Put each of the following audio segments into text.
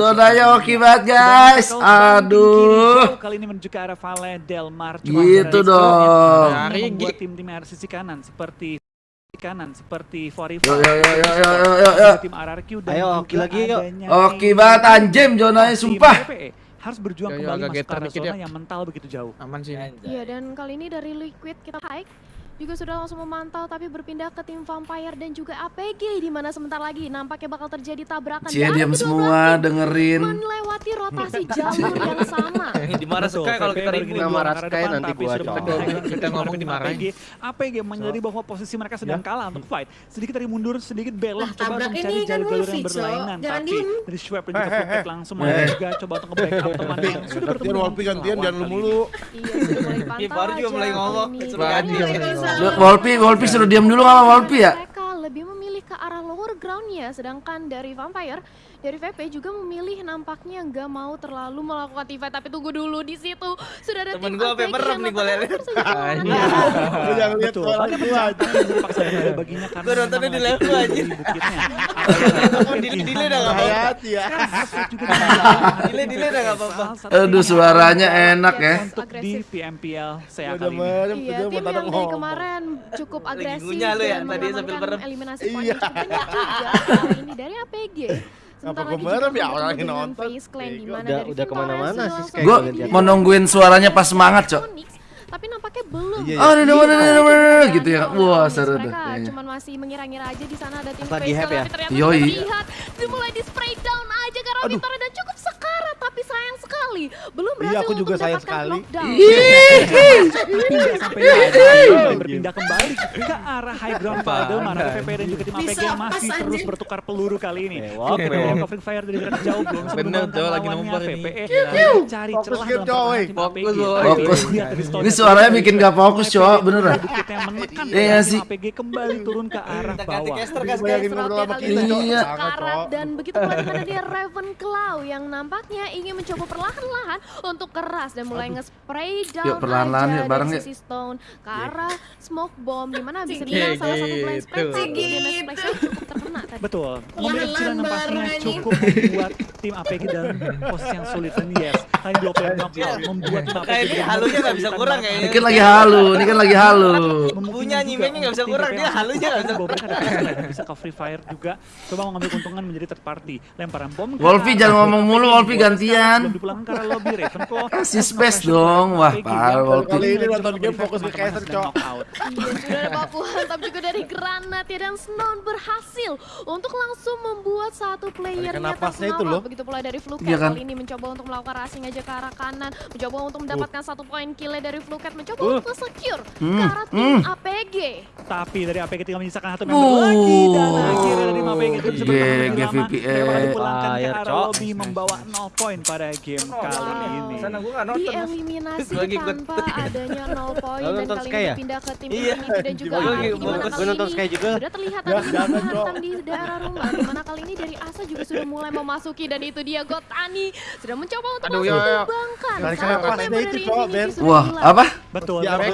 Zonanya oke banget guys. Aduh. Kali ini menuju ke arah Valle Del Mar. Gitu dong. Membuat tim-tim sisi kanan seperti kanan seperti Forifa. Yo yo yo yo yo yo yo. Tim RRQ dan Ayo, oke lagi, yuk. Oke banget anjem zonanya sumpah. PPE harus berjuang Yo, yo, kembali masuk ke arah zona ya. yang mental begitu jauh. Aman sih. Iya dan kali ini dari Liquid kita hike juga sudah langsung memantau tapi berpindah ke tim Vampire dan juga APG di mana sebentar lagi nampaknya bakal terjadi tabrakan Cie dari diam semua dengerin. melewati rotasi jalur yang sama. Di marah Betul, Sky kalau kita ribut. Sama doang marah Sky nanti gua sudah cowok. Kita ngomong tim dimarahin. APG. APG menyadari bahwa posisi mereka sedang kalah untuk fight. Sedikit dari mundur, sedikit belok, Lah, coba mencari ini kan jalur-jalur yang berlainan. Jangan Tapi diem. dari Schwab dan juga langsung mulai Eh. juga coba untuk nge-backup teman yang sudah bertemu Gantian gantian jangan lu mulu. Iya sudah mulai Iya, pantau baru juga mulai ngomong. kali Wolpi, Wolpi suruh diam dulu sama Wolpi ya. Mereka lebih memilih ke arah lower groundnya, sedangkan dari Vampire, dari VP juga memilih nampaknya nggak mau terlalu melakukan TV tapi tunggu dulu di situ sudah ada Temen sampai APG merem yang nih tersedia keluar. Lu jangan lihat penjahat yang dipaksa ada baginya karena nontonnya di level turun aja. di bukitnya. Mau delay-delay dah nggak apa-apa. Ya. Sekarang Hasbro juga di- Delay-delay dah nggak apa-apa. Aduh suaranya enak ya. untuk di. PMPL saya Udah kali ini. Iya, tuh tim yang dari kemarin cukup agresif ya, dan tadi sambil mengamankan eliminasi Iya. poin banyak juga kali ini dari APG. Sebentar Apa lagi gua merem juga ya, orang yang dengan nonton. Face Clan, di Bego. mana Udah- dari udah ke mana-mana sih Gue mau nungguin suaranya pas semangat, Cok. Tapi nampaknya belum. Iya, Oh, ada mana ada mana gitu ya. oleh Wah, seru tuh. Mereka kayaknya. cuman masih mengira-ngira aja di sana ada tim Lagi Clan, ya? tapi ternyata Yoi. lihat dimulai di spray down aja karena Vintores dan cukup sekarat tapi sayang sekali belum Iya, berhasil aku juga untuk sayang sekali. Tidak sampai lagi berpindah kembali ke arah high ground pada mana PP dan juga tim APG Bisa yang masih terus bertukar peluru kali ini. Mewah. covering fire dari jarak jauh belum bisa Bener, Cok, lagi nomor ini. VPE mencari Fokus celah dalam tim Fokus, APG. Fokus. Ini suaranya bikin gak fokus, Cok, beneran. Iya sih. APG kembali turun ke arah bawah. Iya. Dan begitu pula di mana dia Ravenclaw yang nampaknya ingin mencoba perlahan-lahan untuk keras dan mulai nge-spray down Yuk, perlahan-lahan, aja yuk, bareng dari yuk. sisi Stone ke arah smoke bomb di mana bisa Cik, dibilang salah satu blind gitu. gitu. splash cukup terkena tadi. Betul. Kecil yang pastinya cukup membuat tim APG dalam posisi yang sulit dan yes. Kali dua player knockout membuat tim APG ini halunya nggak bisa kurang kayaknya. Ini kan lagi halu, ini kan lagi halu. Punya juga animenya nggak bisa kurang, dia yang halunya nggak bisa kurang. pistol, bisa ke free fire juga. Coba mengambil keuntungan menjadi third party. Lemparan bom. ke Wolfi, arah jangan ngomong mulu, APG Wolfi, dibuat dipulangkan ke lobby Ravenclaw. Kasih space dong. Wah, parah, Wolfi. Kali ini nonton game fokus ke caster, Cok. Iya, sudah ada baku hantam juga dari Granat ya dan Snow berhasil untuk langsung membuat satu playernya Tarikan napasnya itu loh. Begitu pula dari Fluket Iya kan? kali ini mencoba untuk melakukan racing aja ke arah kanan, mencoba untuk mendapatkan satu poin kill dari Fluket, mencoba Uh. untuk secure ke Hmm, arah tim hmm. APG. Tapi dari APG tinggal menyisakan satu member Uh. lagi dan akhirnya dari APG itu bisa bertahan lebih lama. Mereka dipulangkan ke arah lobby membawa 0 poin pada game kali ini. Sana gua nggak nonton. Dieliminasi Gua tanpa adanya 0 poin dan kali Sky ini ya? pindah ke tim Iya. Infinity dan juga Gua gua kali nonton ini Sky juga. Sudah terlihat Ya, ada hantam di daerah rumah di mana kali ini dari Asa juga sudah mulai memasuki dan itu dia Gotani sudah mencoba untuk Aduh, ya, ya. tumbangkan. Tarikan Satu napasnya member itu, dari Infinity Ben. Wah, apa? Betul, Ya, dari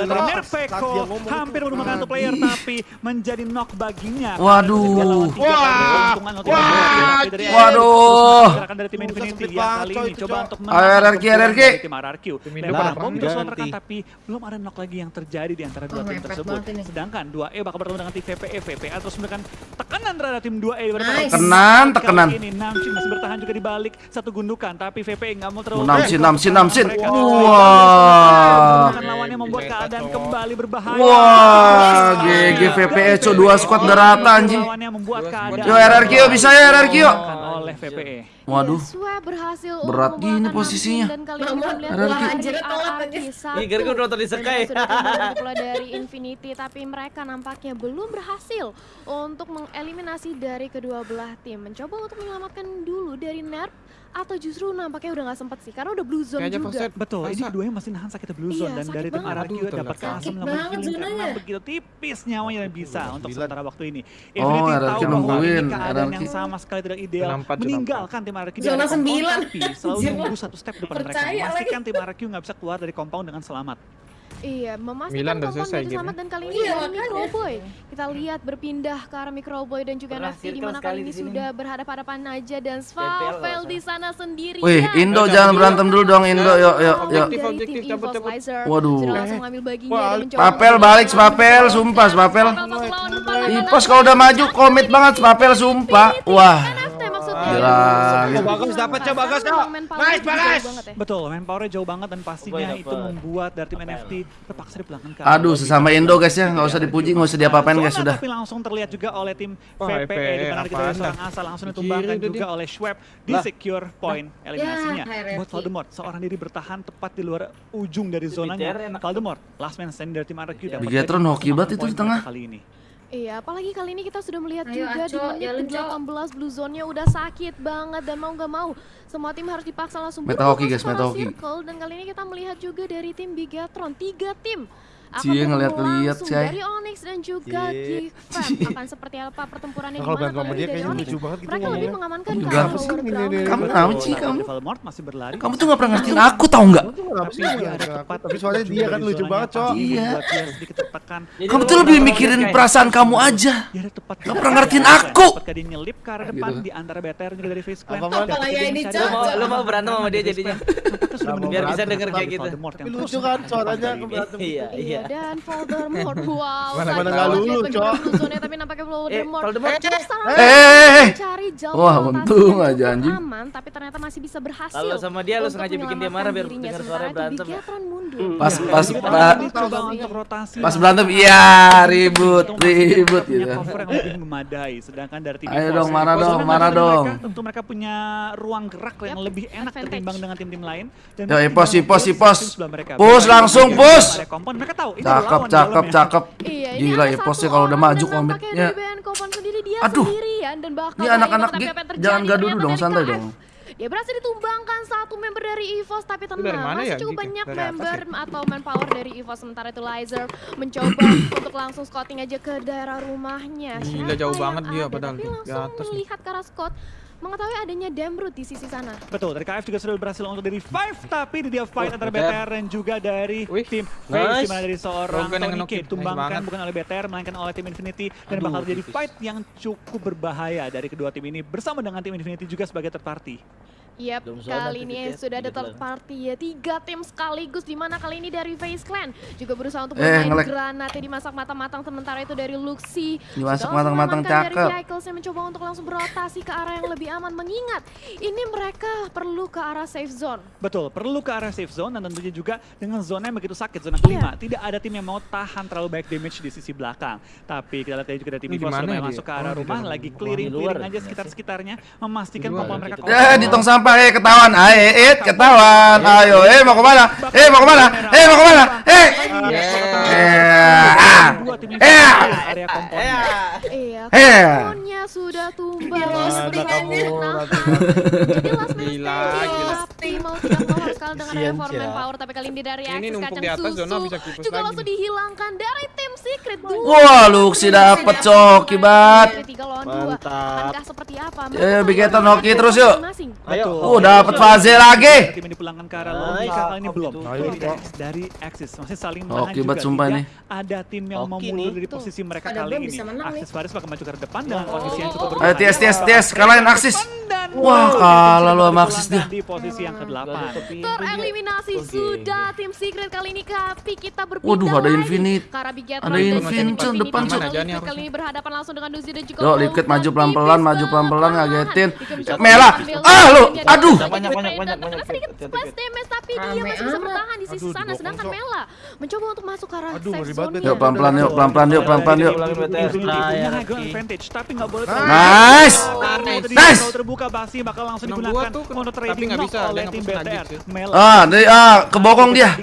ngomong hampir menemukan satu player tapi menjadi knock baginya. Waduh. Wah. kali keuntungan untuk Wah. dari Waduh. Gerakan dari tim Infinity banget, kali coy, itu, coba untuk RRQ, RRQ. tim RRQ. Indonesia bom menekan tapi belum ada knock lagi yang terjadi di antara dua tim tersebut. Sedangkan 2E bakal bertemu dengan tim VPE. VPA terus menekan tekanan terhadap tim 2E daripada Nice. Tekenan, Kali tekenan. Ini Namchin masih bertahan juga di balik satu gundukan tapi VPE nggak mau terlalu Namchin, Namchin. Mereka Wah. Lawannya membuat keadaan kembali berbahaya. Wah, GG VPE, Cok. Dua squad udah rata, anjing. Yo, RRQ, bisa ya, RRQ. oleh VPE. Waduh. Iya, Berat untuk gini posisinya. Dan ini. Iya, gara-gara nonton di Dan Sky. sudah kembali pula dari Infinity tapi mereka nampaknya belum berhasil untuk mengeliminasi dari kedua belah tim. Mencoba untuk menyelamatkan dulu dari Nerf atau justru nampaknya udah nggak sempet sih karena udah blue zone Kayaknya juga. Betul, ini Masa? keduanya masih nahan sakit blue Iya, zone dan sakit dari tim. RRQ dapat melakukan banget healing karena begitu tipis nyawanya dan bisa untuk sementara waktu ini. Oh, Infinity RRQ tahu bahwa nungguin, ini keadaan yang sama sekali tidak ideal meninggalkan tim tim RQ di zona sembilan tapi selalu nunggu satu step depan mereka. Memastikan tim RQ nggak bisa keluar dari compound dengan selamat. Iya, memastikan kompon selesai itu selamat dan kali ini iya, ya. Kita lihat berpindah ke arah Microboy dan juga Nafi di mana kali ini sudah berhadapan-hadapan aja dan Svavel di sana sendiri. Wih, Indo jangan berantem dulu dong Indo. Yuk, yuk, yuk. Objektif, cabut, cabut. Waduh. Sudah langsung ngambil baginya Papel balik Svavel, sumpah Svavel. Ipos kalau udah maju komit banget Svavel, sumpah. Wah. Gila. Gitu. Bagus dapat coba bagus dong. Nice bagus. Betul, manpowernya jauh banget dan pastinya itu membuat dari tim NFT terpaksa dipulangkan. Aduh, sesama Indo guys ya, nggak usah iya, dipuji, nggak usah diapa-apain guys sudah. Tapi langsung terlihat juga oleh tim VPE di mana kita sudah asal langsung ditumbangkan juga oleh Schweb di secure point eliminasinya. Buat Voldemort, seorang diri bertahan tepat di luar ujung dari zonanya. Voldemort, last man standing dari tim RQ dapat. Bigatron hoki banget itu di tengah. Kali ini. Iya, apalagi kali ini kita sudah melihat Ayo, juga di menit ke-18 blue zone-nya udah sakit banget dan mau nggak mau semua tim harus dipaksa langsung meta hoki guys, meta dan kali ini kita melihat juga dari tim Bigatron, tiga tim Cie ngeliat-liat Cie Dari Onyx dan juga Gifan akan seperti apa pertempuran ini? kalau kalau dia kayaknya lucu banget gitu. Mereka lebih mengamankan kamu. Kamu kenapa sih kamu? Kamu tuh gak pernah ngertiin aku tau nggak? Tapi soalnya dia kan lucu banget, Cok. Iya. Kamu tuh lebih mikirin perasaan kamu aja. Gak pernah ngertiin aku. Dia nyelip ke arah depan di antara BTR juga dari face clan. Apa ya ini, Cok. Lu mau berantem sama dia jadinya. Biar bisa denger kayak gitu. Lucu kan suaranya. Iya, iya ya. Dan Voldemort. Wow. Mana-mana enggak lulus, Cok. Zone tapi nampaknya eh, Voldemort. Eh, Voldemort. Eh, eh, eh, eh, eh. cari jalan. Wah, untung aja anjing. Aman, tapi ternyata masih bisa berhasil. Kalau sama dia lu sengaja bikin dia marah biar dengar suara berantem. Ya? Pas iya. pas pas berantem iya ribut, ribut gitu. Cover yang lebih memadai sedangkan dari tim Ayo dong, marah dong, marah dong. Tentu mereka punya ruang gerak yang lebih enak ketimbang dengan tim-tim lain. Yo, pos, pos, pos. Push langsung, push. Mereka Wow, itu cakep, cakep, cakep. Iya, Gila ya posnya kalau udah maju komitnya. Aduh. Sendirian ya, dan bakal ini anak-anak jangan gaduh dulu dong, santai dong. Dia berhasil ditumbangkan satu member dari EVOS tapi tenang dari mana masih ya, cukup gitu? banyak dari member ya? atau manpower dari EVOS sementara itu Lizer mencoba untuk langsung scouting aja ke daerah rumahnya. Gila jauh banget dia padahal di atas. Langsung melihat ke arah Scott mengetahui adanya Damrut di sisi sana. Betul, dari KF juga sudah berhasil untuk dari five, tapi di dia fight antara BTR dan juga dari tim Face, di mana dari seorang Tony K ditumbangkan bukan oleh BTR, melainkan oleh tim Infinity, dan bakal jadi fight yang cukup berbahaya dari kedua tim ini, bersama dengan tim Infinity juga sebagai third party. Yap, kali ini sudah ada third party ya. Tiga tim sekaligus di mana kali ini dari Face Clan juga berusaha untuk eh, bermain granatnya dimasak matang-matang sementara itu dari Luxi. Dimasak matang-matang cakep. Dari Jackals yang mencoba untuk langsung berotasi ke arah yang lebih aman mengingat ini mereka perlu ke arah safe zone. Betul, perlu ke arah safe zone dan tentunya juga dengan zona yang begitu sakit zona iya. kelima. Yeah. Tidak ada tim yang mau tahan terlalu banyak damage di sisi belakang. Tapi kita lihat juga ada tim yang masuk ke arah oh, rumah lagi clearing-clearing aja sekitar-sekitarnya memastikan pompa mereka. Ya, di tong sampah apa? eh ketahuan. Ae, eh ketahuan. Ayo, eh mau ke mana? Eh mau ke mana? Eh mau ke mana? Eh. Eh. Eh. Eh. sudah tumbang. Mau Eh. langsung dihilangkan dari tim Secret. Wah, Luxi dapat cok, kibat. 3 lawan 2. Akankah seperti apa? Ya, Bigeton hoki terus yuk. Ayo. udah dapat fase lagi. Tim ini pulangkan ke arah lobby kakak ini belum. Dari Axis masih saling menahan juga. Oke, sumpah ya. nih. Ada tim yang mau mundur dari posisi mereka kali ini. Axis Faris bakal maju ke depan dengan posisi yang cukup berbahaya. Eh, Ayo, Ties, Ties, Ties, kalian Axis. Wah, kalah lu sama Axis dia. Di posisi yang ke-8. Tereliminasi sudah tim Secret kali ini tapi kita berpindah Waduh, ada Infinite. Ada Infinite depan, Cuk. Kali ini berhadapan langsung dengan Nuzi dan juga Tuh, liquid maju pelan-pelan, maju pelan-pelan ngagetin. Mela, Ah, lu. Aduh. Banyak banyak banyak banyak. Sedikit splash damage tapi dia masih bisa bertahan di sisi sana sedangkan Mela mencoba untuk masuk ke arah safe zone. Yuk pelan-pelan yuk, pelan-pelan yuk, pelan-pelan yuk. Nice. Nice. terbuka Basi bakal langsung digunakan mono trading bisa oleh tim BTR. Ah, dari ah kebokong dia.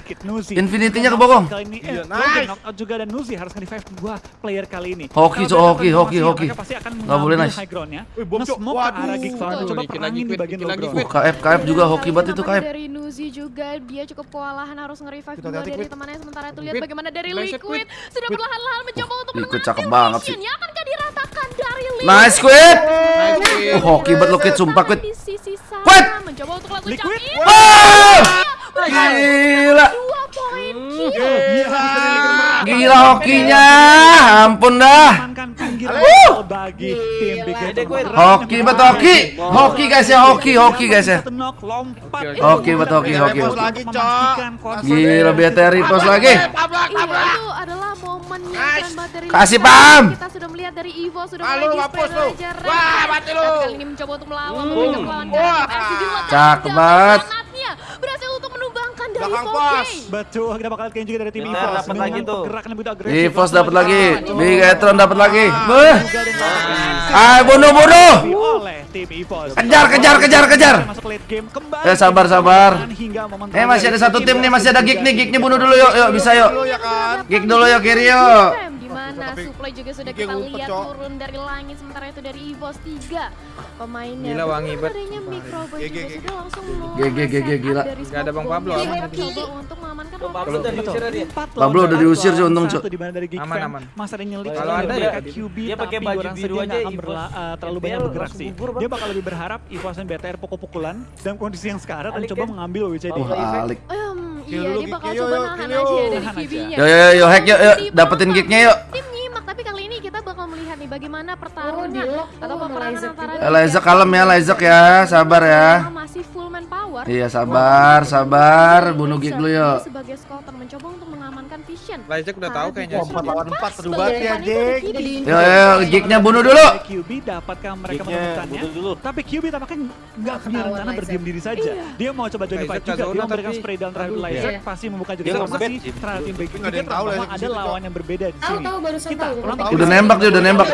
Infinity-nya kebokong. Iya, nice. Juga dan Nuzi harus nge-revive dua player kali ini. Hoki, hoki, hoki, hoki pasti akan mengambil boleh nice. high ground-nya. Wih, bom smoke ke arah Geek Coba perangin di bagian low ground. Oh, KF KF juga hoki banget itu KF. Dari Nuzi juga dia cukup kewalahan harus nge-revive dulu dari quit. temannya sementara itu lihat bagaimana dari Liquid sudah perlahan-lahan mencoba untuk menang. Liquid cakep banget sih. Akankah diratakan dari Liquid? Nice Quid. Oh, nah, hoki banget lo Quid sumpah Quid. Quid. Mencoba untuk lakukan Liquid. Gila. Iya. Gila. Gila hokinya. Ampun dah. Satu knock, lompat. Hoki betul hoki, hoki. Repos lagi, Cok. Memastikan konser Gila BTR repost lagi. Iya, itu adalah momen Kasih paham. Kita sudah melihat dari Evo sudah Ah, mulai Wah, mati lu. Kali ini mencoba untuk melawan memberikan. Cakep banget. granatnya berhasil untuk menumbangkan dari Belakang 4K. pos. Betul, kita bakal lihat juga dari tim EVOS dapat lagi tuh. yang begitu agresif. Evos dapat lagi. Big Etron dapat lagi. Dengan Ah, bunuh bunuh. oleh tim EVOS. Kejar, kejar, kejar, kejar. Masuk late game kembali. Eh, sabar, sabar. Eh masih ada satu tim nih, masih ada gig nih, gig nih bunuh dulu yuk, yuk bisa yuk. Dulu ya kan. Gig dulu yuk kiri yuk. Mana Tapi- supply juga sudah kita lihat Cok. turun dari langit sementara itu dari Evos 3 pemainnya. Gila, wangi bet. adanya juga sudah langsung gig, gig, gila. Nggak ada Bang Pablo, aman nanti. Coba untuk mengamankan Pablo udah diusir dia. Pablo udah diusir sih, untung, Cuk. Di mana dari Geek Aman, aman. Masih ada nyelip Kalau ada ya, QB dia pakai baju biru aja, eh, terlalu banyak bergerak sih. Dia bakal lebih berharap EVOS dan BTR pukul-pukulan dalam kondisi yang sekarat dan coba ya. mengambil WCD. Wah, alik. Iya dia bakal coba nahan aja dari. QB-nya. Yo yo yo hack yuk, yuk dapetin gignya yuk. Bagaimana Oh, pertarungan di-lock atau peperangan antara. Eh, Isaac kalem ya, Isaac ya, sabar ya. Masih full manpower. Iya sabar, sabar, bunuh gig dulu yuk. Lajak udah tahu kayaknya sih. empat lawan empat seru banget ya. Kibi. Yo yo, gignya bunuh dulu. QB dapatkah mereka menemukannya? bunuh dulu. Tapi QB tampaknya nggak punya rencana berdiam diri saja. Dia mau coba join Isaac fight juga. Dia memberikan spray down terhadap Aduh, Isaac. iya. Pasti membuka juga bet. terhadap tim ada yang tahu lah, ada lawan yang berbeda di sini. Kita ulang. Udah nembak dia, udah nembak.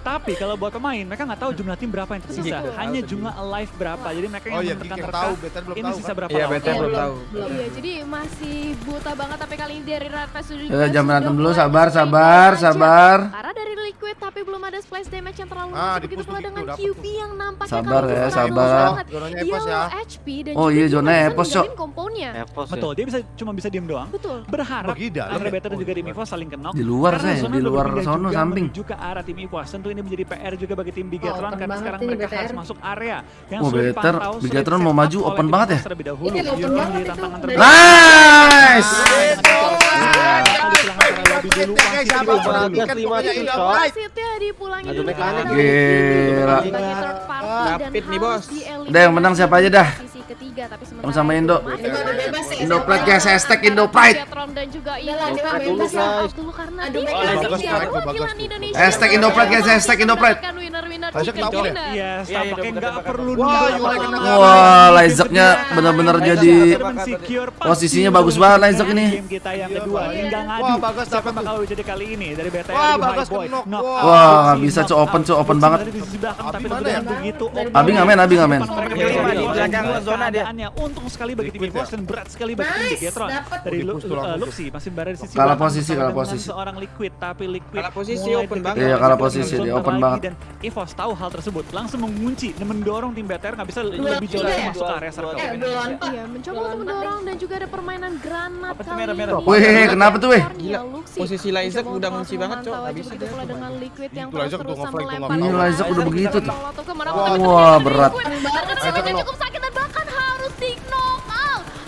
Tapi kalau buat pemain, mereka nggak tahu jumlah tim berapa yang tersisa. Hanya jumlah alive berapa. Jadi mereka yang Oh iya, menekan yang terka. tahu, Ini tahu sisa berapa Iya? BTR belum tahu. Iya, jadi masih buta banget tapi kali ini dari Red Fest sudah Ya, jangan berantem dulu, sabar, sabar, sabar. Karena dari Liquid tapi belum ada splash damage yang terlalu Ah, begitu pula dengan QB yang nampaknya Sabar ya, sabar. banget. Zonanya Epos ya. HP dan Oh juga iya, zona Epos, Cok. ninggalin komponya. Betul, dia bisa cuma bisa diem doang. Betul. Berharap antara ya? Better dan juga tim EVOS saling kenok. Di luar, saya, di luar sono, juga samping. ke arah tim EVOS. Tentu ini menjadi PR juga bagi tim Bigatron Oh, open karena sekarang mereka BTR. harus masuk area yang Oh, sulit sulit Bigatron mau maju, open banget ya? EVOS terlebih dahulu. Ini open banget terberat. Nice. Wasitnya dipulangin dulu mekanik. Gila. nih, bos. Udah, yang menang siapa aja dah? Ketiga tapi sementara Sama Indo. ya. Indo Pride guys, hashtag Indo Pride. Dan juga Indo dulu karena bagus, bagus, bagus. Hashtag Indo Pride, guys, hashtag Indo Pride. Hashtag tahu Iya, iya, tampaknya nggak perlu Wah, Isaac-nya kedua. benar-benar Isaac jadi posisinya bagus banget ini. Game kita yang kedua, Iya. tinggal ngadu. Wah, Bagas Siapa dapat bakal jadi kali ini dari BTR Wah, bisa, knock Cuk. Open. Cuk. Open banget. Abi tapi mana benar ya? begitu Dari open. Abi Iya, iya, di belakang dia. Keadaannya untung sekali bagi tim ya? dan berat sekali bagi tim dapat. Dari uh. Luxi masih berada di sisi Kalah posisi, kalah posisi. seorang Liquid, tapi Liquid Kalah posisi, open banget. Iya, kalah posisi, dia open banget. Dan EVOS tahu hal tersebut, langsung mengunci dan mendorong tim BTR nggak bisa lebih jauh lagi ya? masuk ke area circle. Eh. Iya, mencoba untuk mendorong dan juga ada permainan granat kali merah-merah? ini. Wih, kenapa tuh, weh? Posisi Mencoba udah ngunci banget, Cok. begitu dia. pula dengan Liquid yang Itu nge-flag, tuh melempar Iya, bola. Laisak udah begitu tuh. Wah, berat. Cukup sakit dan bahkan harus di knock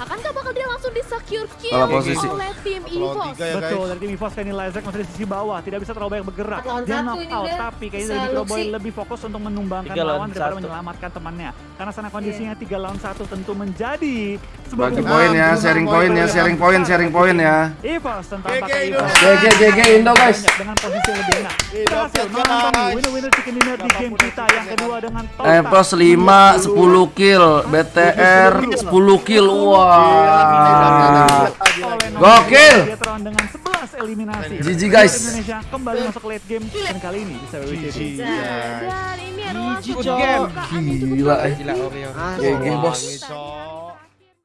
bakal dia langsung di secure kill Kalah posisi. oleh tim EVOS? ya, Betul, dari tim EVOS Kenny Lizak masih di sisi bawah, tidak bisa terlalu banyak bergerak. Dia satu knock ini out, udah. tapi kayaknya dari Microboy Luxi. lebih fokus untuk menumbangkan lawan daripada menyelamatkan temannya. Karena sana kondisinya tiga lawan satu tentu menjadi sebuah Bagi poin ya, sharing poin ya, sharing poin, sharing poin ya. EVOS tentang pakai Indo. EVOS. GG GG Indo guys. Dengan posisi lebih enak. Berhasil guys. mengantongi winner-winner chicken dinner di game kita yang kedua dengan total Epos 5 10 kill, BTR 10 kill. Wah. Gokil. Biatron dengan 11 eliminasi. GG, guys. Indonesia kembali masuk late game dan kali ini bisa. Dan ini adalah game. cukup Gila, eh. Gila Oreo. GG bos.